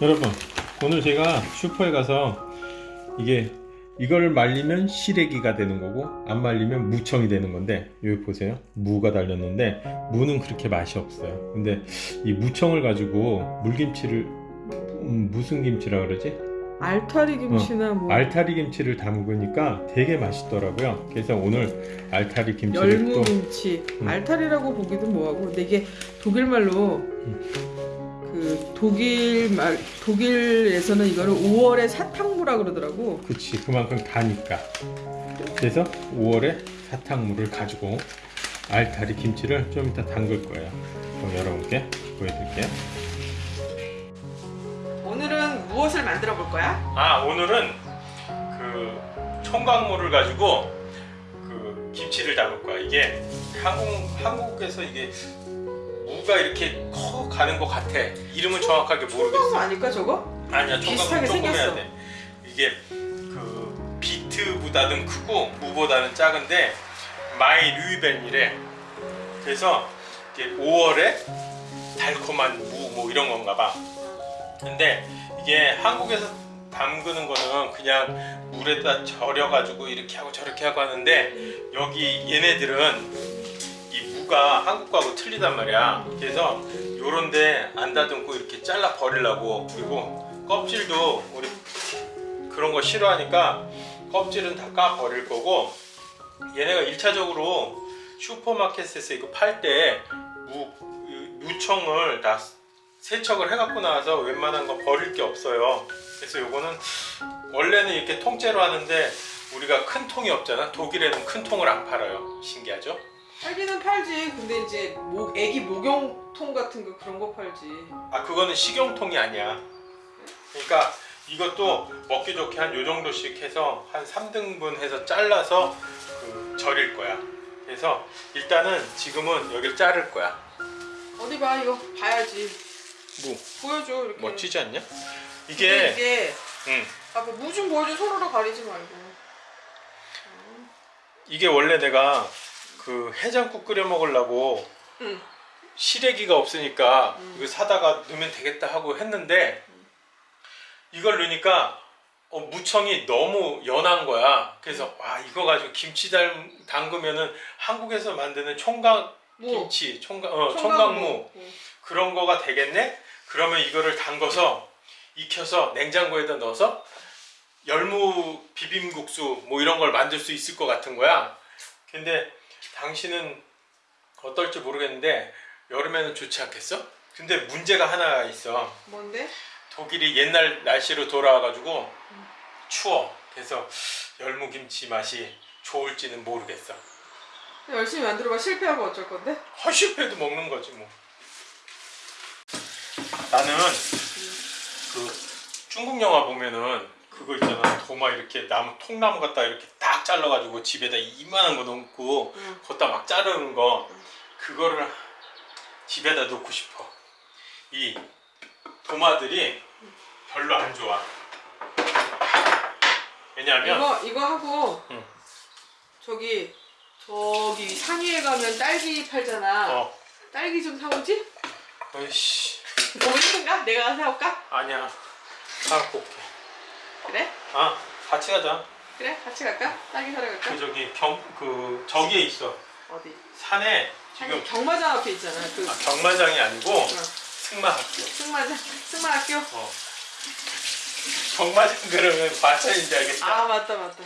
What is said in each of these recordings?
여러분 오늘 제가 슈퍼에 가서 이게 이걸 말리면 시래기가 되는 거고 안 말리면 무청이 되는 건데 여기 보세요. 무가 달렸는데 무는 그렇게 맛이 없어요. 근데 이 무청을 가지고 물김치를 음, 무슨 김치라 그러지? 알타리 김치나 뭐. 알타리 김치를 담그니까 되게 맛있더라고요. 그래서 오늘 알타리 김치를 또 열무 김치. 음. 알타리라고 보기도 뭐하고 근데 이게 독일 말로 그 독일 말 독일에서는 이거를 5월의 사탕무라 그러더라고. 그치 그만큼 다니까. 그래서 5월에 사탕물을 가지고 알타리 김치를 좀 이따 담글 거예요. 그럼 여러분께 보여드릴게요. 오늘은 무엇을 만들어 볼 거야? 아 오늘은 그 총각물을 가지고 그 김치를 담을 거야. 이게 한국, 한국에서 이게 무가 이렇게 커 가는 것 같아? 이름은 정확하게 청강 모르겠어. 아닐까 저거? 아니야 총각물 조금 해야 생겼어. 돼. 이게 그 비트보다는 크고 무보다는 작은데 마이 류이벤이래. 그래서 이게 5월에 달콤한 무 뭐 이런 건가 봐. 근데 이게 한국에서 담그는 거는 그냥 물에다 절여 가지고 이렇게 하고 저렇게 하고 하는데 여기 얘네들은 이 무가 한국 거하고 틀리단 말이야. 그래서 요런데 안 다듬고 이렇게 잘라 버리려고 그리고 껍질도 우리 그런 거 싫어하니까 껍질은 다 까 버릴 거고 얘네가 1차적으로 슈퍼마켓에서 이거 팔 때 무청을 다 세척을 해갖고 나와서 웬만한 거 버릴 게 없어요. 그래서 요거는 원래는 이렇게 통째로 하는데 우리가 큰 통이 없잖아. 독일에는 큰 통을 안 팔아요. 신기하죠? 팔기는 팔지. 근데 이제 목 애기 목욕통 같은 거 그런 거 팔지. 아 그거는 식용통이 아니야. 그러니까 이것도 먹기 좋게 한 요 정도씩 해서 한 3등분 해서 잘라서 그 절일 거야. 그래서 일단은 지금은 여기를 자를 거야. 어디 봐 이거 봐야지. 뭐? 보여줘 이렇게. 멋지지 않냐? 근데 이게 이게 응, 봐봐 무좀 보여줘. 서로로 가리지 말고. 이게 원래 내가 그 해장국 끓여 먹으려고 응. 시래기가 없으니까 음. 이거 사다가 넣으면 되겠다 하고 했는데 이걸 넣으니까 어, 무청이 너무 연한 거야 그래서 와 이거 가지고 김치 담, 담그면은 한국에서 만드는 총각 뭐 김치 총각, 어. 총각무 응. 그런 거가 되겠네 그러면 이거를 담궈서 익혀서 냉장고에다 넣어서 열무 비빔국수 뭐 이런 걸 만들 수 있을 것 같은 거야 근데 당신은 어떨지 모르겠는데 여름에는 좋지 않겠어? 근데 문제가 하나 있어 뭔데? 독일이 옛날 날씨로 돌아와가지고 추워 그래서 열무김치 맛이 좋을지는 모르겠어 열심히 만들어봐 실패하면 어쩔 건데? 허실패도 먹는 거지 뭐 나는 그 중국 영화 보면은 그거 있잖아 도마 이렇게 나무 통나무 갖다 이렇게 딱 잘라가지고 집에다 이만한 거 넣고 응. 걷다 막 자르는 거 그거를 집에다 놓고 싶어 이 도마들이 별로 안 좋아 왜냐하면 이거 이거 하고 응. 저기 저기 상위에 가면 딸기 팔잖아 어 딸기 좀 사오지? 어이씨 너무 힘든가? 내가 사올까? 아니야 사갖고 올게 그래? 아 같이 가자 그래? 같이 갈까? 딸기 사러 갈까? 그 저기 경 그 저기에 있어 어디? 산에 아니, 지금 경마장 앞에 있잖아 그 아, 경마장이 아니고 어, 승마학교 승마장 승마학교 어. 경마장 그러면 과찬인지 알겠다 아 맞다 맞다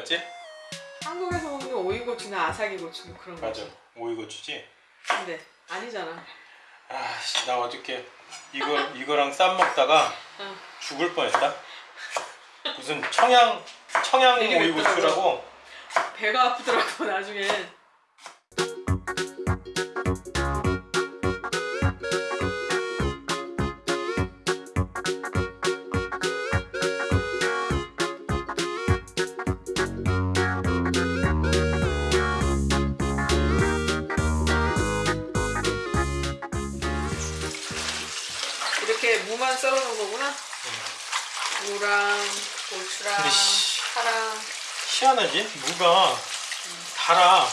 같지? 한국에서 먹는 오이고추나 아사기고추 뭐 그런 맞아 거지 오이고추지? 근데 아니잖아 아씨 나 어저께 이거, 이거랑 쌈 먹다가 응. 죽을 뻔했다 무슨 청양 청양 오이고추라고 배가 아프더라고 나중에. 이렇게 무만 썰어놓은 거구나. 무랑 고추랑 파랑. 희한하지 무가 달아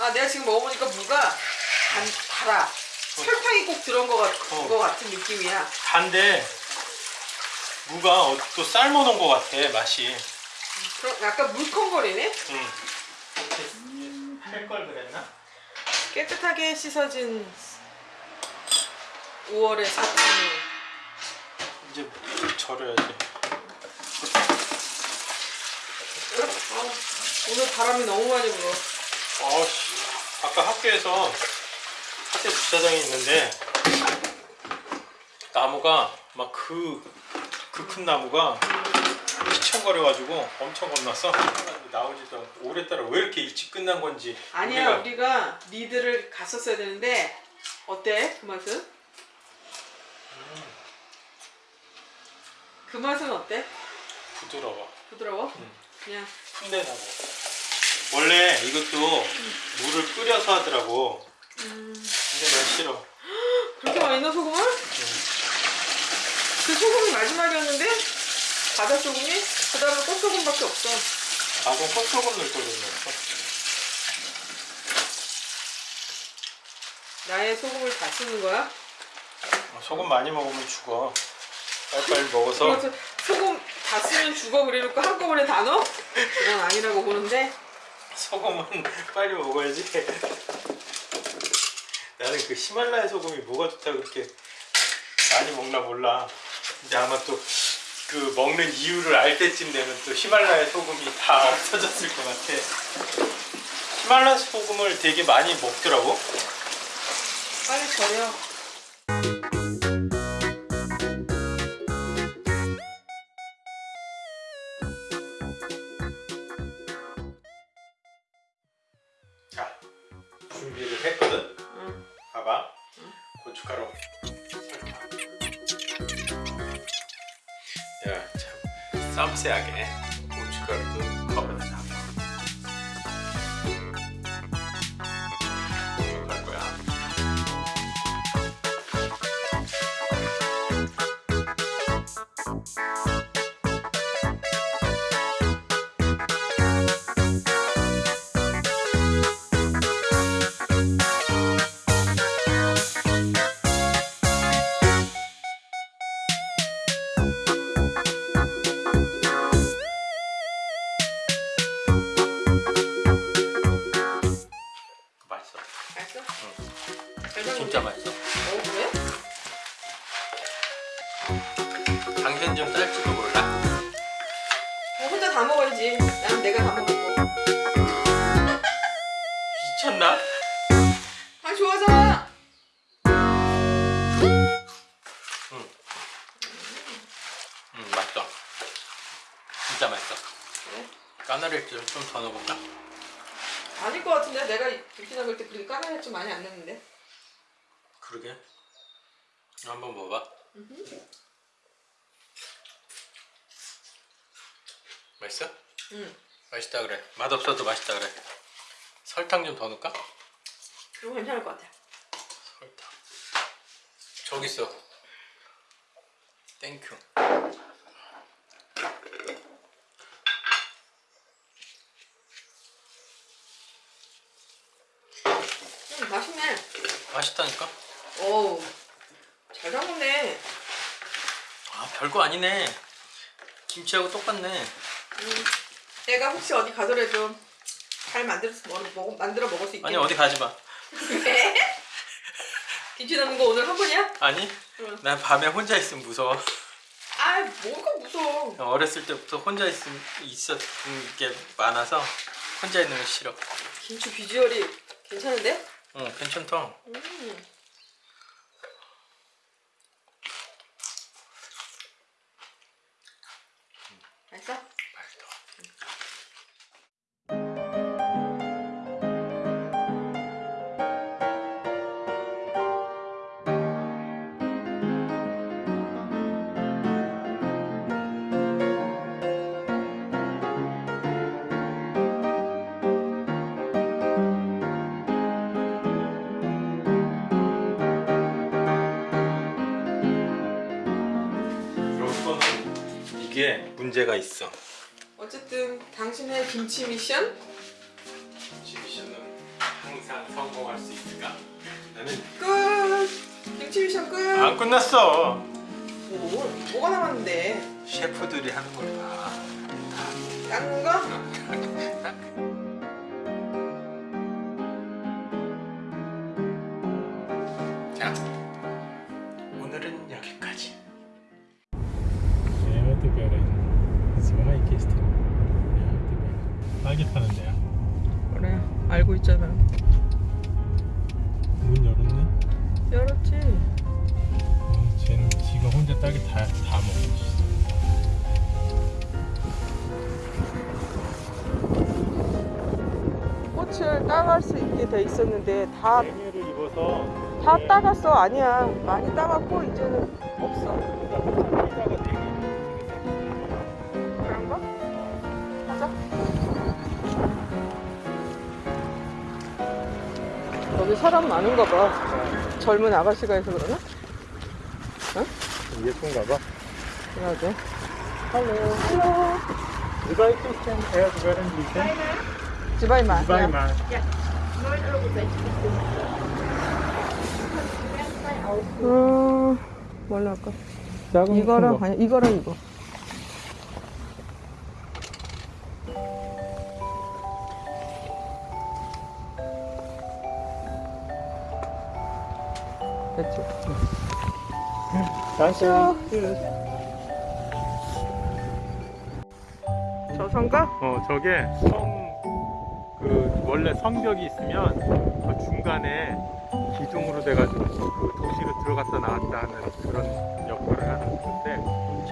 아 내가 지금 먹어보니까 무가 단, 달아 설탕이 꼭 들어온 것, 같, 어. 것 같은 느낌이야 단데 무가 어, 또 삶아놓은 것 같아 맛이 그럼 약간 물컹거리네 응. 할걸 그랬나? 깨끗하게 씻어진 5월의 사탕 이제 절여야지. 아, 오늘 바람이 너무 많이 불어. 어씨 아까 학교에서 학교 주차장에 있는데 나무가 막 그 그 큰 나무가 휘청거려가지고 엄청 겁났어. 나오지도 않고 올해따라 왜 이렇게 일찍 끝난 건지 아니야 우리가 우리가 리드를 갔었어야 되는데 어때? 그 맛은? 그 맛은 어때? 부드러워. 부드러워? 응. 그냥 푼내나고. 원래 이것도 물을 끓여서 하더라고. 음, 근데 난 싫어. 그렇게 많이 넣어 소금을? 그 소금이 마지막이었는데? 바다 소금이? 그 다음에 꽃소금밖에 없어. 나도 꽃소금 넣을 걸 그랬어. 나의 소금을 다 쓰는 거야? 소금 많이 먹으면 죽어 빨리빨리 먹어서 그래서 소금 다 쓰면 죽어 그래놓고 한꺼번에 다 넣어? 그건 아니라고 보는데 소금은 빨리 먹어야지. 나는 그 히말라야 소금이 뭐가 좋다고 그렇게 많이 먹나 몰라. 근데 아마 또 그 먹는 이유를 알 때쯤 되면 또 히말라야 소금이 다 없어졌을 것 같아. 히말라야 소금을 되게 많이 먹더라고. 빨리 절여 참 쌈세하게 고춧 다 먹어야지 난 내가 다거 미쳤나? 아 좋아서 응, 맛있어. 진짜 맛있어. 그래? 까나리를 좀 더 넣어볼까? 아닐 것 같은데 내가 김치 담글 때 그렇게 까나리 좀 많이 안 넣는데 그러게. 한번 먹어봐. 맛있어? 응 맛있다 그래. 맛없어도 맛있다 그래. 설탕 좀 더 넣을까? 그럼 괜찮을 것 같아 설탕. 저기 있어. Thank you. 응 맛있네 맛있다니까? 어우 잘 담그네 아 별거 아니네. 김치하고 똑같네. 음, 내가 혹시 어디 가더라도 잘 만들어서 먹, 먹, 만들어 먹을 수 있게 아니 어디 가지 마. 왜? 김치 담는 거 오늘 한 번이야? 아니? 응. 난 밤에 혼자 있으면 무서워. 아 뭐가 무서워 어렸을 때부터 혼자 있, 있었던 게 많아서 혼자 있는 거 싫어. 김치 비주얼이 괜찮은데? 응, 괜찮다. 음. 문제가 있어. 어쨌든 당신의 김치 미션 김치 미션은 항상 성공할 수 있을까? 나는 끝. 김치 미션 끝. 안 끝났어. 뭐 뭐가 남았는데? 셰프들이 하는 걸 봐. 딴 거? 그래 알고 있잖아. 문 열었네. 열었지. 어, 쟤는 지가 혼자 딸기 다, 다 먹었어. 꽃을 따갈 수 있게 돼 있었는데 다다를 입어서 따갔어 아니야 많이 따갔고 이제는 없어. 여기 사람 많은가 봐. 젊은 아가씨가 해서 그러나? 예쁜가 봐. 그러게. Hallo. Hallo. Zwei Kisten Erdbeeren bitte. Zweimal. Zweimal. 음, 뭘로 할까? 이거랑. 아니 이거랑 이거. Danke. 저 성가? 어 저게 성 그 원래 성벽이 있으면 그 중간에 기둥으로 돼가지고 그 도시로 들어갔다 나왔다 하는 그런 역할을 하는 건데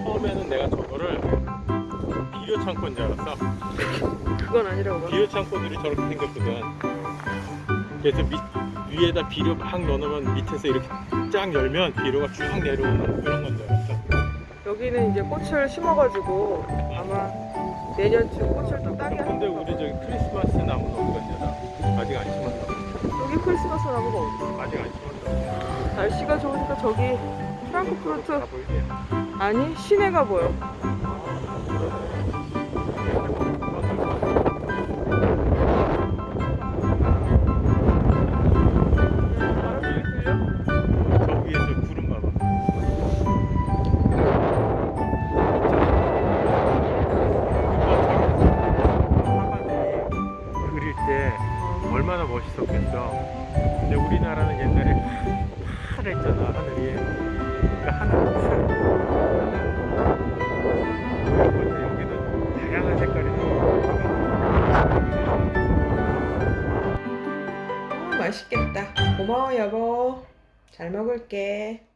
처음에는 내가 저거를 비료 창고인 줄 알았어. 그건 아니라고. 봐. 비료 창고들이 저렇게 생겼거든. 그래서 밑 위에다 비료 막 넣어놓으면 밑에서 이렇게 쫙 열면 비료가 쭉 내려오는 그런 건줄 알았어. 여기는 이제 꽃을 심어가지고 아마 내년쯤 꽃을 또 따게 근데 우리 저기 크리스마스 나무는 어디 갔냐? 아직 안 심었나? 여기 크리스마스 나무가 어디 아직 안 심었나? 날씨가 좋으니까 저기 프랑크푸르트? 아니 시내가 보여 있었겠어. 근데 우리나라는 옛날에 파랬잖아 하늘이. 그러니까 하늘은 색깔이 아, 맛있겠다 고마워 여보 잘 먹을게